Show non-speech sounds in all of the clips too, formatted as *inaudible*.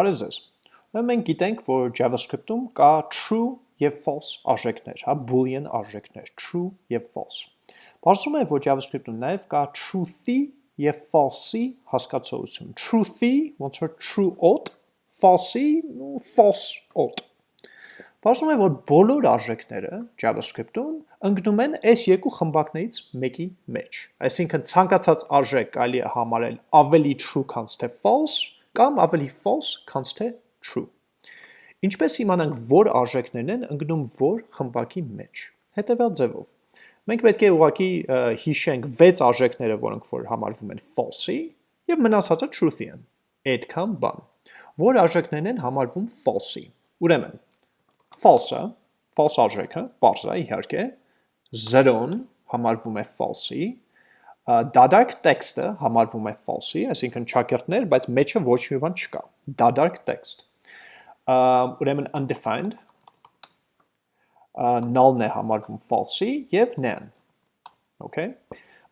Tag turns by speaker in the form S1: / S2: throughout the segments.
S1: Բարև ձեզ։ Ուրեմն մենք գիտենք, որ JavaScript-ում կա true եւ false արժեքներ, հա, boolean արժեքներ, true եւ false։ Բարձում է, որ JavaScript-ում նաեւ կա truth-ի եւ false-ի հասկացություն։ Truth-ի ոնց որ true odd, false-ի false odd։ Բարձում է, որ բոլոր արժեքները JavaScript-ում ընկնում են այս երկու խմբակներից մեկի մեջ։ Այսինքն ցանկացած արժեք կարելի է համարել ավելի true, քան թե false, կամ ավելի false, քան թե true։ Ինչպես իմանանք, որ արժեքներն են ընկնում որ խմբակի մեջ։ Հետևյալ ձևով։ Մենք պետք է ուղղակի հիշենք 6 արժեքները, որոնք որ համարվում են false-ի, եւ մնացածը truth-ի են։ Այդքան բան։ Որ արժեքներն են համարվում false-ի։ Ուրեմն, false-ը, false արժեքը, բարձ է իհարկե, 0-ն համարվում է false-ի, դադարք տեքստը համարվում է false-ի, այսինքն ճակերտներ, բայց մեջը ոչ մի բան չկա։ Դադարք տեքստ։ Ուրեմն undefined. Null-ն է համարվում false-ի եւ nan։ Okay։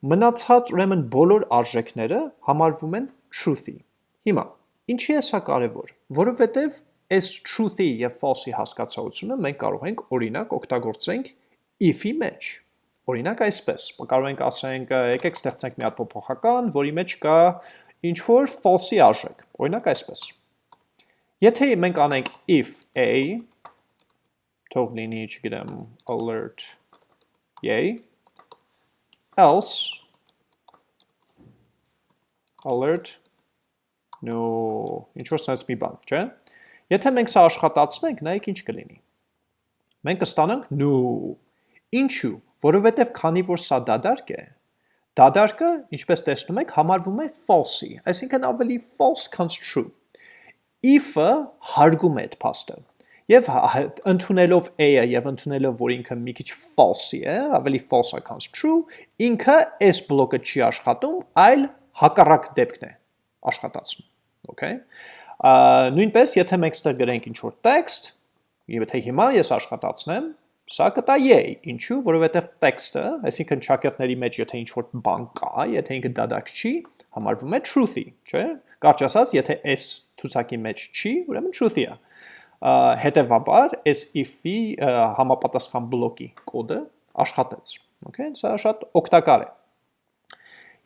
S1: Մնացած ուրեմն բոլոր արժեքները համարվում են truth-ի։ Հիմա, ինչի է սա կարևոր, որովհետեւ այս truth-ի եւ false-ի հասկացությունը մենք կարող ենք օրինակ օգտագործենք if-ի մեջ Օրինակ այսպես, կարող ենք ասենք, եկեք ստեղծենք մի հատ փոփոխական, որի մեջ կա ինչ որ false-ի արժեք։ Օրինակ այսպես։ Եթե մենք անենք if a թող լինի, չգիտեմ, alert yay else alert no ինչ որ sense մի բան, չէ՞։ Եթե մենք սա աշխատացնենք, նայեք ինչ կլինի։ Մենք կստանանք no Ինչու՞, որովհետև քանի որ սա դադարք է, դադարկը, ինչպես տեսնում եք, համարվում է false-ի, այսինքն ավելի false քան true։ If-ը հարգում է այդ փաստը։ Եվ ընդունելով a-ը եւ ընդունելով, որ ինքը մի քիչ false-ի է, ավելի false-ը քան true, ինքը այս բլոկը չի աշխատում, այլ հակառակ դեպքն է աշխատացնում։ Okay։ Նույնպես, եթե մենք ստեղ գրենք ինչ-որ text, եթե հիմա ես աշխատացնեմ, Սա կտա yay, ինչու, որովհետև տեքստը, այսինքն ճակերտների մեջ եթե ինչ-որ բան կա, եթե ինքը դադակ չի, համարվում է truth-ի, չէ՞։ Կարճ ասած, եթե s ցուցակի մեջ չի, ուրեմն truth-ի է։ Հետևաբար, s if-ի համապատասխան բլոկի կոդը աշխատեց։ Okay, սա շատ օգտակար է։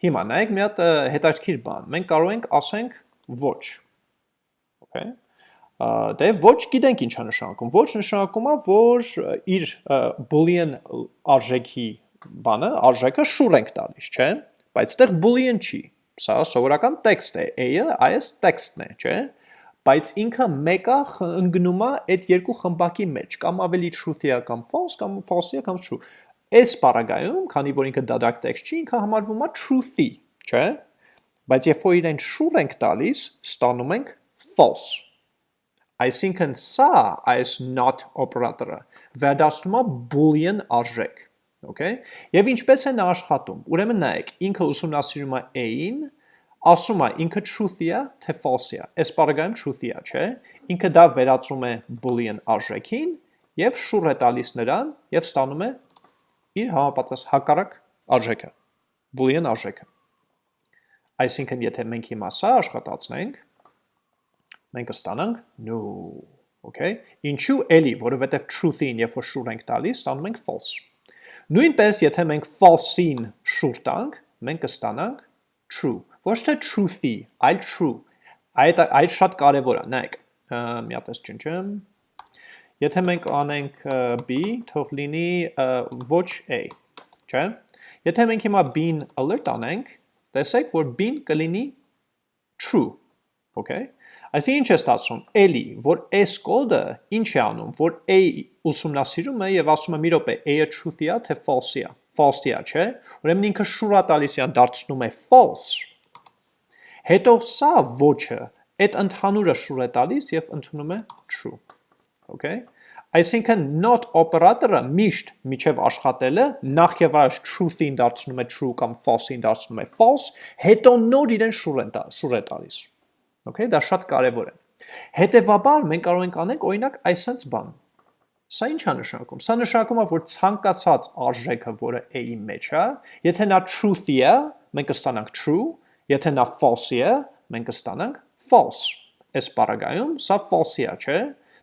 S1: Հիմա նայեք մի հատ հետաքրքիր բան։ Մենք կարող ենք ասենք ոչ։ Okay դե ոչ գիտենք ինչա նշանակում։ Ոչ նշանակում է, որ իր boolean արժեքի բանը, արժեքը շուր ենք տալիս, չէ՞։ Բայց այդտեղ boolean չի։ Սա սովորական տեքստ է, a-ը այս տեքստն է, չէ՞։ Բայց ինքը մեկը ընկնում է այդ երկու խմբակի մեջ, կամ ավելի truth-ի կամ false, կամ false-ի կամ true։ Այս բaragայում, քանի որ ինքը դադարք տեքստ չի, ինքը համարվում է truth-ի, չէ՞։ Բայց երբ որ իրեն շուր ենք տալիս, ստանում ենք false Այսինքն սա այս not օպերատորը վերադասնում է boolean արժեք, okay? Եվ ինչպես է նա աշխատում։ Ուրեմն նայեք, ինքը ուսումնասիրում է a-ին, ասում է ինքը truth-ի է, թե false-ի է։ Այս բaragայում truth-ի է, չէ՞։ Ինքը դա վերածում է boolean արժեքին եւ շուռ է տալիս նրան եւ ստանում է իր համապատաս հակառակ արժեքը, boolean արժեքը։ Այսինքն եթե մենք հիմա սա աշխատացնենք, մենք կստանանք no, okay? Ինչու էլի, որովհետև truth-ին, երբ որ շուր ենք տալիս, ստանում ենք false։ Նույնպես, եթե մենք false-ին շուր տանք, մենք կստանանք true։ Ոչ թե truth-ի, այլ true։ Այդ այդ շատ կարևոր է, նայեք։ Մի հատ էս ճնճեմ։ Եթե մենք անենք b, թող լինի ոչ a, չէ՞։ Եթե մենք հիմա b-ին alert անենք, տեսեք, որ b-ն կլինի true, okay։ Այսինքն ինչ է ստացվում։ Էլի, որ այս կոդը ինչ է անում, որ a ուսումնասիրում է եւ ասում է՝ մի րոպե, a-ը truth-ի է, թե false-ի է։ False-ի է, չէ՞։ Ուրեմն ինքը շուրա տալիս է դարձնում է false։ Հետո սա ոչը այդ ընդհանուրը շուր է տալիս եւ ընդունում է true։ Okay։ Այսինքն not օպերատորը միշտ միջև աշխատելը նախ եւ առաջ truth-ին դարձնում է true կամ false-ին դարձնում է false, հետո նոր իրեն շուր է շուր է տալիս։ Okay, դա շատ կարևոր է։ Հետևաբար մենք կարող ենք անենք օրինակ այսպես բան։ Սա ինչ է նշանակում։ Սա նշանակում է, որ ցանկացած արժեքը, որը a-ի մեջ է, եթե նա truth-ի է, մենք կստանանք true, եթե նա false-ի է, մենք կստանանք false։ այս պարագայում սա false-ի է, չէ՞։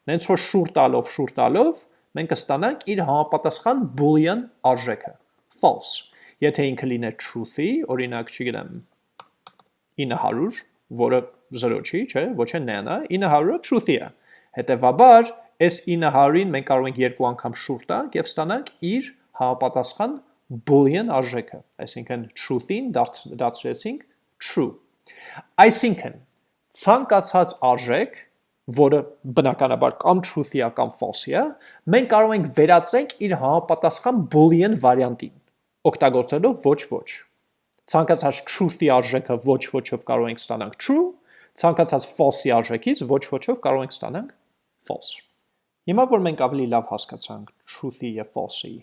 S1: Նենց որ շուր տալով, շուր տալով մենք կստանանք իր համապատասխան boolean արժեքը false։ Եթե ինքը լիներ truth-ի, օրինակ, չգիտեմ, 900, որը 0 չի, չէ, ոչ է n-ը, 900-ը truth-ի է։ Հետևաբար, այս 900-ին մենք կարող ենք երկու անգամ շուր տանք եւ ստանանք իր համապատասխան boolean արժեքը, այսինքն truth-ին դարձրեցինք true։ Այսինքն ցանկացած արժեք, որը բնականաբար կամ truth-ի է կամ false-ի է, մենք կարող ենք վերածենք իր համապատասխան boolean վարիանտին, օգտագործելով ոչ ոչ։ Ցանկացած truth-ի արժեքը ոչ ոչով կարող ենք ստանանք true, ցանկացած false-ի արժեքից ոչ ոչով կարող ենք ստանանք false։ Հիմա որ մենք ավելի լավ հասկացանք truth-ի եւ false-ի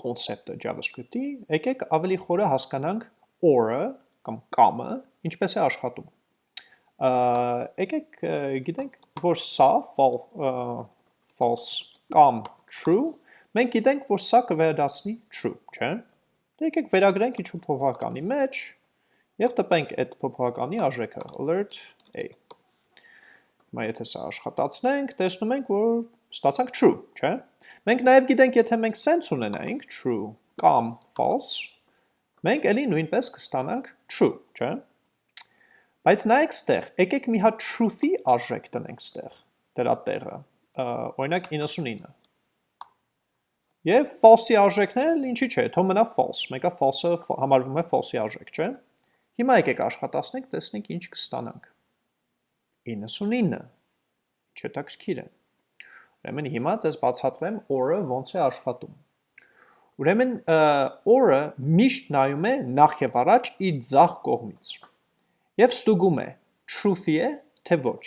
S1: կոնցեպտը JavaScript-ի, եկեք ավելի խորը հասկանանք or-ը կամ կամը ինչպես է աշխատում։ Եկեք գիտենք, որ սա false կամ true, մենք գիտենք, որ սա կվերադասնի true, չէ՞։ Դե եկեք վերագրենք ինչ-որ փոփոխականի մեջ եւ տպենք այդ փոփոխականի արժեքը alert a։ Հիմա եթե սա աշխատացնենք, տեսնում ենք, որ ստացանք true, չէ՞։ Մենք նաեւ գիտենք, եթե մենք sense ունենայինք true կամ false, մենք ելի նույնպես կստանանք true, չէ՞։ Բայց նայեք ստեղ, եկեք մի հատ truth-ի արժեք տնենք ստեղ, դրա տեղը, օրինակ 99։ Եվ false-ի արժեքն ինչի՞ չէ, թող մնա false, մեկը false-ը համարվում է false-ի արժեք, չէ՞։ Հիմա եկեք աշխատացնենք, տեսնենք ինչ կստանանք։ 99։ Չետաքրքիր է։ Ուրեմն հիմա ձեզ բացատրեմ or-ը ոնց է աշխատում։ Ուրեմն or-ը միշտ նայում է նախ եւ առաջ իր ձախ կողմից։ Եվ ստուգում է truth-ի է, թե ոչ։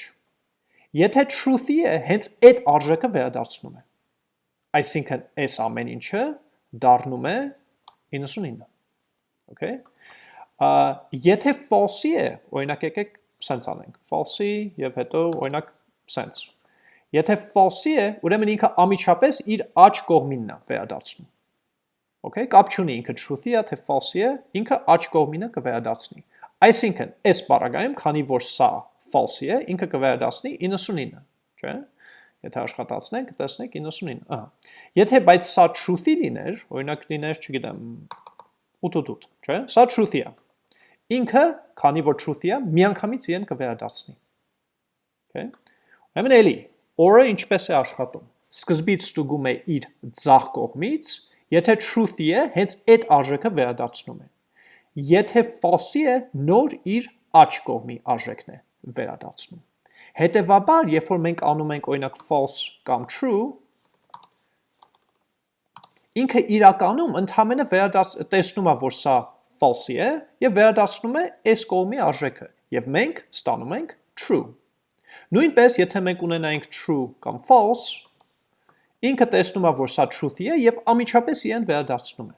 S1: Եթե truth-ի է, հենց այդ արժեքը վերադարձնում է։ Այսինքն այս ամեն ինչը դառնում է 99։ Okay։ Եթե false-ի է, օրինակ եկեք sense անենք։ False-ի եւ հետո օրինակ sense։ Եթե false-ի է, ուրեմն ինքը ամիջապես իր աջ կողմինն է վերադարձնում։ Okay, կապ չունի ինքը truth-ի է, թե false-ի է, ինքը աջ կողմինը կվերադարձնի։ Այսինքն, այս բaragայում, քանի որ սա false-ի է, ինքը կվերադարձնի 99, չէ՞։ Եթե աշխատացնենք, տեսնենք 99, ահա։ Եթե բայց սա truth-ի լիներ, օրինակ լիներ, չգիտեմ, 888, չէ՞։ Սա truth-ի է։ Ինքը, քանի որ truth-ի է, միանգամից իրեն կվերադարձնի։ Okay։ Ուրեմն էլի, or-ը ինչպես է աշխատում։ Սկզբից ստուգում է իր ձախ կողմից, եթե truth-ի է, հենց այդ արժեքը վերադարձնում է։ Եթե false-ի է, նոր իր աջ կողմի արժեքն է վերադարձնում։ Հետևաբար, երբ որ մենք անում ենք օրինակ false կամ true, ինքը իրականում ընդհանրապես վերադարձ տեսնում է, որ սա false-ի է եւ վերադարձնում է այս կողմի արժեքը եւ մենք ստանում ենք true։ Նույնպես, եթե մենք ունենայինք true կամ false, ինքը տեսնում է, որ սա truth-ի է եւ ամիջապես իրեն վերադարձնում է։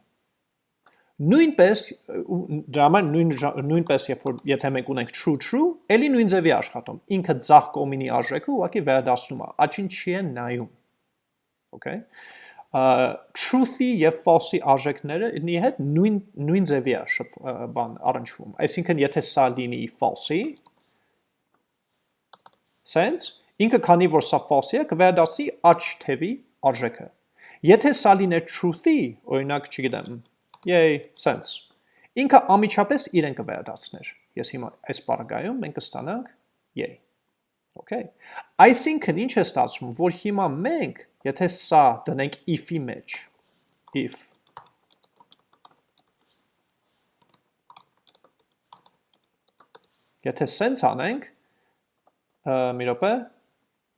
S1: Նույնպես դրա համար նույն նույնպես երբ որ եթե մենք ունենք true true, ելի նույն ձևի աշխատում։ Ինքը ցախ կոմինի արժեքը ուղղակի վերադասնում է, աչին չի են նայում։ Okay։ Truth-ի եւ false-ի արժեքները ինի հետ նույն նույն ձևի է բան առնչվում։ Այսինքն եթե սա լինի false-ի sense, ինքը քանի որ սա false-ի է, կվերադասի աչ թևի արժեքը։ Եթե սա լիներ truth-ի, օրինակ, չգիտեմ, Yay, sense։ Ինքը ամիջապես իրեն կվերադարձներ։ Ես հիմա այս բaragայում մենք կստանանք yay։ Okay։ Այսինքն ինչ է ստացվում, որ հիմա մենք, եթե սա դնենք if-ի մեջ, if Եթե sense անենք, մի րոպե,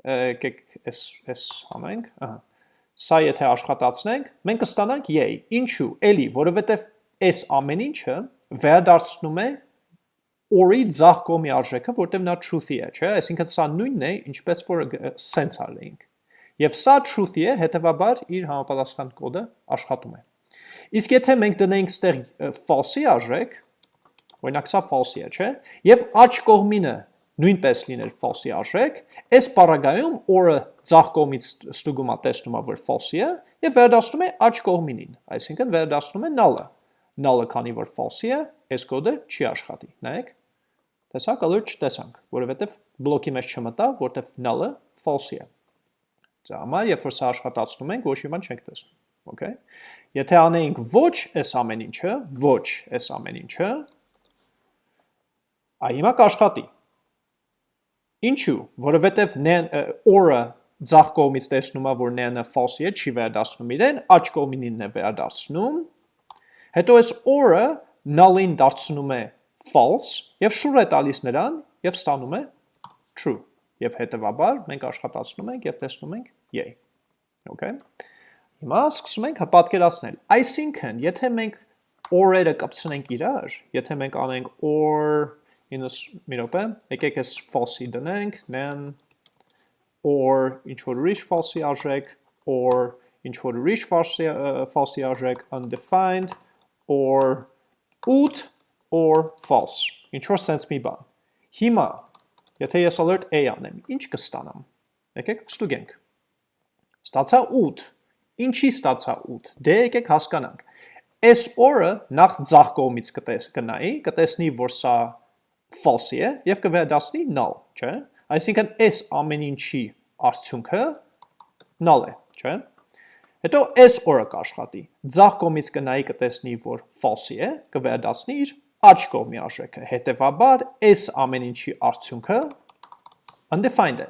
S1: եկեք այս այս անենք, ահա Սա եթե աշխատացնենք, մենք կստանանք yay։ Ինչու՞։ Էլի, որովհետև այս ամեն ինչը վերադարձնում է or-ի ձախ կողմի արժեքը, որտեղ նա truth-ի է, չէ՞։ Այսինքն սա նույնն է, ինչպես որ sense արենք։ Եվ սա truth-ի է, հետեւաբար իր համապատասխան կոդը աշխատում է։ Իսկ եթե մենք դնենք ստեղ false-ի արժեք, օրինակ սա false-ի է, չէ՞։ Եվ աջ կողմինը նույնպես լիներ false-ի արժեք, այս պարագայում or-ը ձախ կողմից ստուգում է տեսնում է, որ false-ի է եւ վերադասնում է աջ կողմինին, այսինքն վերադասնում է null-ը։ Null-ը քանի որ false-ի է, այս կոդը չի աշխատի։ Նայեք։ Տեսակ alert չտեսանք, որովհետև բլոկի մեջ չմտավ, որտեվ null-ը false-ի է։ Դա համար, երբ որ սա աշխատացնում ենք, ոչ մի բան չենք տեսնում։ Okay։ Եթե անեինք ոչ այս ամեն ինչը, ոչ այս ամեն ինչը, այ հիմա կաշխատի։ Ինչու՞, որովհետև or-ը ձախ կողմից տեսնում է, որ n-ը false-ի է, չի վերադասնում իրեն, աջ կողմինին է վերադասնում։ Հետո այս or-ը null-ին դարձնում է false եւ շուր է տալիս նրան եւ ստանում է true։ Եվ հետեւաբար մենք աշխատացնում ենք եւ տեսնում ենք yay։ Okay։ Հիմա սկսում ենք պատկերացնել։ Այսինքն, եթե մենք or-երը կպցնենք իրար, եթե մենք անենք or ինս մի րոպե, եկեք այս false-ի դնենք, then or ինչ որ ուրիշ false-ի արժեք, or ինչ որ ուրիշ false-ի արժեք, undefined, or 8 or false։ Ինչ որ sense մի բան։ Հիմա, եթե ես alert A անեմ, ինչ կստանամ։ Եկեք ստուգենք։ Ստացա 8 Ինչի ստացա 8։ Դե եկեք հասկանանք։ Այս օրը նախ ձախ կողմից կտես կնայի, կտեսնի, որ սա false է եւ կվերադասնի null, չէ՞։ Այսինքն այս ամեն ինչի արդյունքը null է, չէ՞։ Հետո այս օրը կաշխատի։ Ձախ կողմից կնայի կտեսնի, որ false է, կվերադասնի իր աջ կողմի արժեքը։ Հետևաբար այս ամեն ինչի արդյունքը undefined է։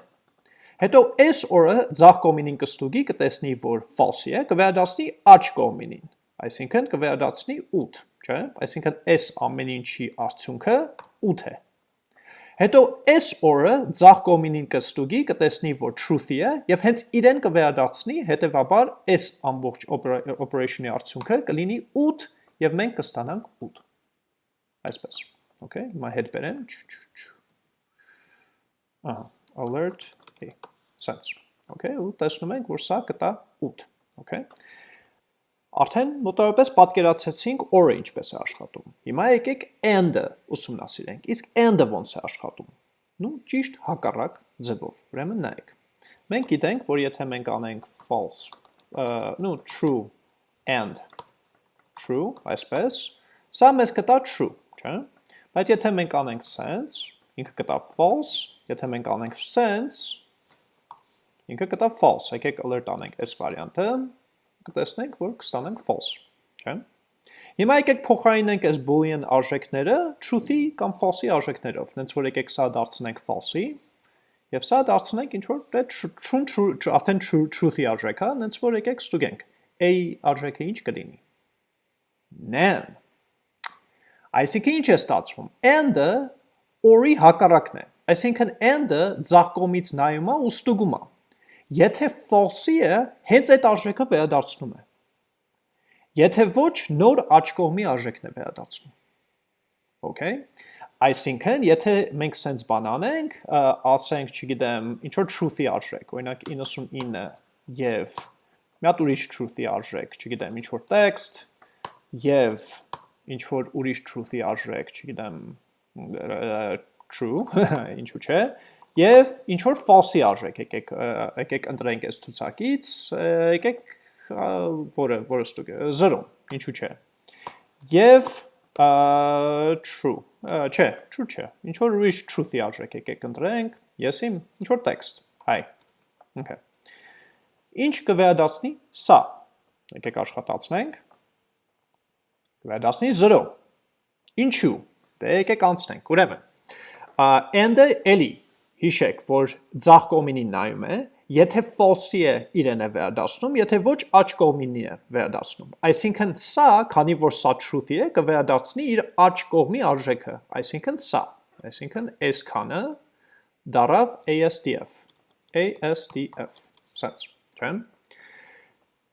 S1: Հետո այս օրը ձախ կողմինին կստուգի կտեսնի, որ false է, կվերադասնի աջ կողմինին, այսինքն կվերադասնի 8, չէ՞, այսինքն այս ամեն ինչի արդյունքը 8 է։ Հետո այս օրը ձախ կողմինին կստուգի կտեսնի, որ truth-ի է եւ հենց իրեն կվերադարձնի, հետեւաբար այս ամբողջ operation-ի արդյունքը կլինի 8 եւ մենք կստանանք 8 Այսպես։ Okay, հիմա հետ բերեմ։ Ահա, alert sense, okay, ու տեսնում ենք, որ սա կտա 8, okay։ Արդեն մոտավորապես պատկերացեցինք or-ը ինչպես է աշխատում։ Հիմա եկեք and-ը ուսումնասիրենք։ Իսկ and-ը ոնց է աշխատում։ Ну, ճիշտ հակառակ ձևով։ Ուրեմն նայեք։ Մենք գիտենք, որ եթե մենք անենք false, ну, true and true, այսպես, սա մեզ կտա true, չէ՞։ Բայց եթե մենք անենք sense, ինքը կտա false, եթե մենք անենք sense, ինքը կտա false, եկեք alert անենք այս վարիանտը, կտեսնենք, որ կստանենք false, չէ՞։ Հիմա եկեք փոխարինենք այս boolean արժեքները truth-ի կամ false-ի արժեքներով, նենց որ եկեք սա դարձնենք false-ի, եւ սա դարձնենք ինչ որ true true արդեն true truth-ի արժեք, հա, նենց որ եկեք ստուգենք։ A արժեքը ինչ կլինի։ Nan։ Այսինքն ինչ է ստացվում։ And-ը or-ի հակառակն է։ Այսինքն and-ը ձախ կողմից նայում է ու ստուգում է։ Եթե false-ի է, հենց այդ արժեքը վերադարձնում է։ Եթե ոչ, նոր աջ կողմի արժեքն է վերադարձնում։ Okay։ Այսինքն, եթե մենք sense բան անենք, ասենք, չգիտեմ, ինչ որ truth-ի արժեք, օրինակ 99 եւ մի հատ ուրիշ truth-ի արժեք, չգիտեմ, ինչ որ text եւ ինչ որ ուրիշ truth-ի արժեք, չգիտեմ, true, *laughs* ինչու՞ չէ, Եվ ինչ որ false-ի արժեք եկեք եկեք ընտրենք այս ցուցակից, եկեք որը որը ստուգ 0, ինչու՞ չէ։ Եվ true, չէ, true չէ։ Ինչ որ ուրիշ truth-ի արժեք եկեք ընտրենք, ես իմ ինչ որ text, hi։ Okay։ Ինչ կվերադասնի սա։ Եկեք աշխատացնենք։ Կվերադասնի 0։ Ինչու։ Դե եկեք անցնենք։ Ուրեմն, and-ը էլի հիշեք, որ ձախ կողմինին նայում է, եթե false-ի է իրեն է վերադասնում, եթե ոչ աջ կողմինի է վերադասնում։ Այսինքն սա, քանի որ սա truth-ի է, կվերադարձնի իր աջ կողմի արժեքը, այսինքն սա, այսինքն այս քանը դարավ ASDF, ASDF, sense, չէ՞։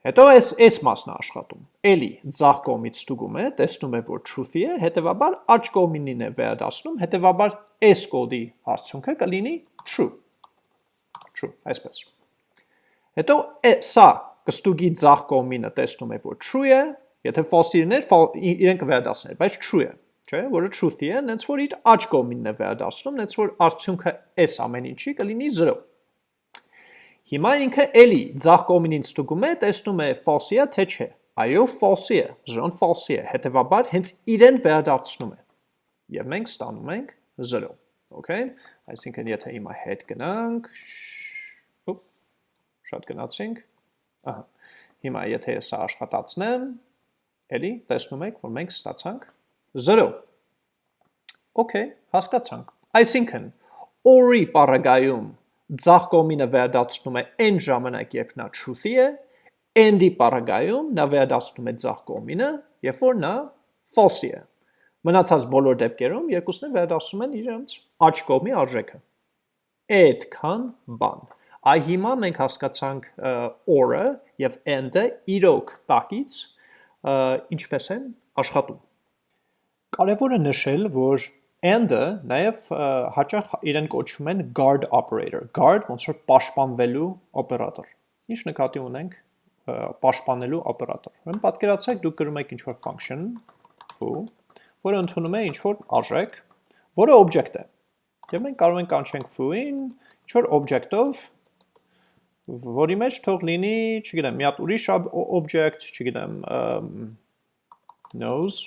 S1: Հետո այս այս մասն է աշխատում։ Էլի ձախ կողմից ստուգում է, տեսնում է, որ truth-ի է, հետեւաբար աջ կողմինին է վերադասնում, հետեւաբար այս կոդի արդյունքը կլինի true։ True, այսպես։ Հետո սա կստուգի ձախ կողմինը տեսնում է, որ true է, եթե false-ին էր, իրեն կվերադասներ, բայց true է, չէ, որը truth-ի է, նենց որ իր աջ կողմինն է վերադասնում, նենց որ արդյունքը այս ամեն ինչի կլինի 0։ Հիմա ինքը էլի ձախ կողմինին ստուգում է, տեսնում է false-ի է, թե չէ։ Այո, false-ի է, 0-ն false-ի է, հետևաբար հենց իրեն վերադարձնում է։ Եվ մենք ստանում ենք 0 okay այսինքն եթե հիմա հետ գնանք ուպ շատ գնացինք ահա հիմա եթե սա աշխատացնեմ էլի տեսնում եք որ մենք ստացանք 0 okay հասկացանք այսինքն or-ի պարագայում ձախ կողմինը վերադարձնում է այն ժամանակ, երբ նա truth-ի է, and-ի պարագայում նա վերադարձնում է ձախ կողմինը, երբ որ նա false-ի է։ Մնացած բոլոր դեպքերում երկուսն են վերադարձնում են իրենց աջ կողմի արժեքը։ Այդքան բան։ Այ հիմա մենք հասկացանք or-ը եւ and-ը իրոք տակից ինչպես են աշխատում։ Կարևոր է նշել, որ and-ը նաև հաճախ իրեն կոչվում են guard operator։ Guard ոնց որ պաշտպանվելու օպերատոր։ Ինչ նկատի ունենք պաշտպանելու օպերատոր։ Ուրեմն պատկերացրեք դուք գրում եք ինչ-որ function foo, որը ընդունում է ինչ-որ արժեք, որը object է։ Եվ մենք կարող ենք կանչենք foo-ին ինչ-որ object-ով, որի մեջ թող լինի, չգիտեմ, մի հատ ուրիշ object, չգիտեմ, knows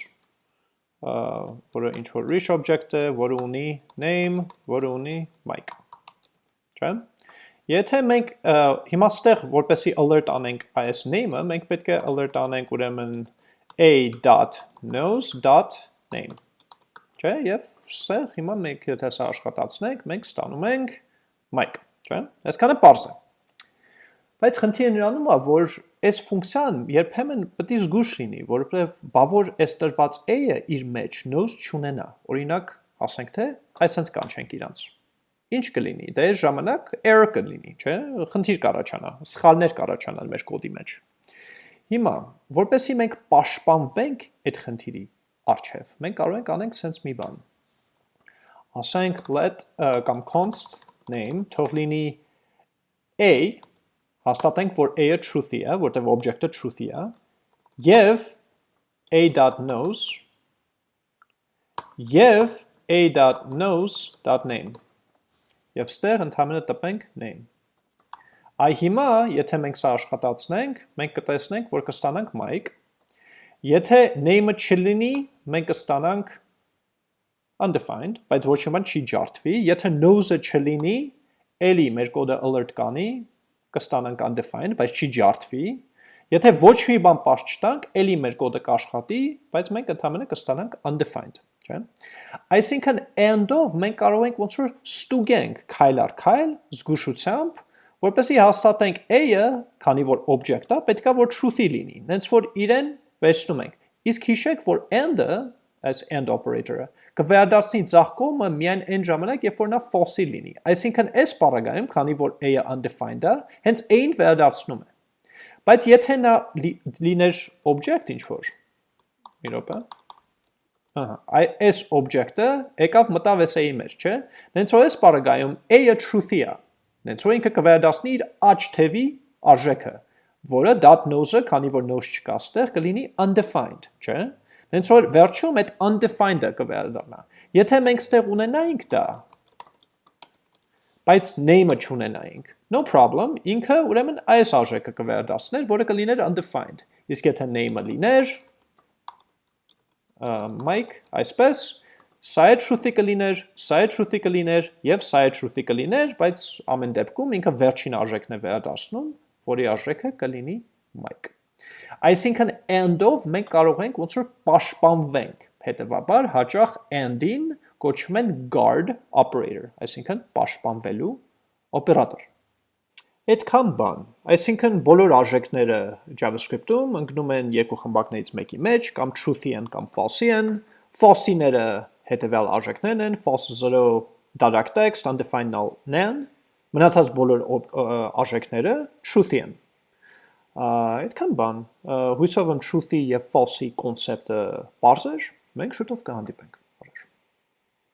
S1: որը ինչ որ rich object է, որը ունի name, որը ունի mic։ Չէ՞։ Եթե մենք հիմա ստեղ որպեսի alert անենք այս name-ը, մենք պետք է alert անենք ուրեմն a.knows.name։ Չէ՞, եւ ստեղ հիմա մենք եթե սա աշխատացնենք, մենք ստանում ենք mic, չէ՞։ Այսքանը པարզ է։ Բայց խնդիրը նրանում է, որ այս ֆունկցիան երբեմն պետք է զգուշ լինի, որովհետև բավոր այս տրված a-ը իր մեջ knows չունենա։ Օրինակ, ասենք թե այսպես կանչենք իրանց։ Ինչ կլինի։ Դե այս ժամանակ error կլինի, չէ՞։ Խնդիր կառաջանա, սխալներ կառաջանան մեր կոդի մեջ։ Հիմա, որպեսզի մենք պաշտպանվենք այդ խնդիրի առջև, մենք կարող ենք անենք sense մի բան։ Ասենք let կամ const name թող լինի a հաստատենք, որ a-ը truth-ի է, որտեղ object-ը truth-ի է, եւ a.knows եւ a.knows.name եւ ստեղ ընդհանրապես տպենք name. Այ հիմա, եթե մենք սա աշխատացնենք, մենք կտեսնենք, որ կստանանք mic։ Եթե name-ը չլինի, մենք կստանանք undefined, բայց ոչ մի բան չի ջարդվի։ Եթե knows-ը չլինի, ելի մեր կոդը alert կանի, կստանանք undefined, բայց չի ջարդվի։ Եթե ոչ մի բան պաշտ չտանք, ելի մեր կոդը կաշխատի, բայց մենք ընդհանրապես կստանանք undefined, չէ՞։ Այսինքն and-ով մենք կարող ենք ոնց որ ստուգենք քայլ առ քայլ զգուշությամբ, որպեսզի հաստատենք a-ը, քանի որ object-ը, պետքա որ truth-ի լինի, նենց որ իրեն վերցնում ենք։ Իսկ հիշեք, որ and-ը, այս and operator-ը, կվերադարձնի ձախ կողմը միայն այն ժամանակ, երբ որ նա false-ի լինի։ Այսինքն այս բառագայում, քանի որ a-ը undefined է, հենց a-ին վերադարձնում է։ Բայց եթե նա լիներ object ինչ որ, մի րոպե, Ահա, այս object-ը եկավ մտավ SA-ի մեջ, չէ։ Դենց որ այս բառագայում a-ը truth-ի է։ Դենց որ ինքը կվերադառնի իր աճ թևի արժեքը, որը .knows-ը, քանի որ knows չկա ստեղ, կլինի undefined, չէ։ Հենց որ վերջում այդ undefined-ը կվերադառնա։ Եթե մենք ստեղ ունենայինք դա, բայց name-ը չունենայինք, no problem, ինքը ուրեմն այս արժեքը կվերադառներ, որը կլիներ undefined։ Իսկ եթե name-ը լիներ mic, այսպես, սա է truth-ի կլիներ, սա է truth-ի կլիներ եւ սա է truth-ի կլիներ, բայց ամեն դեպքում ինքը վերջին արժեքն է վերադառնում, որի արժեքը կլինի mic։ Այսինքն and-ով մենք կարող ենք ոնց որ պաշտպանվենք։ Հետևաբար հաճախ and-ին կոչվում են guard operator, այսինքն պաշտպանվելու օպերատոր։ Այդքան բան, այսինքն բոլոր արժեքները JavaScript-ում ընկնում են երկու խմբակներից մեկի մեջ, կամ truth-ի են կամ false-ի են։ False-իները հետևյալ արժեքներն են, false 0 direct text, undefined null nan, մնացած բոլոր արժեքները truth-ի են այդքան բան հույսով եմ truth-ի եւ false-ի կոնցեպտը բարձր մենք շուտով կհանդիպենք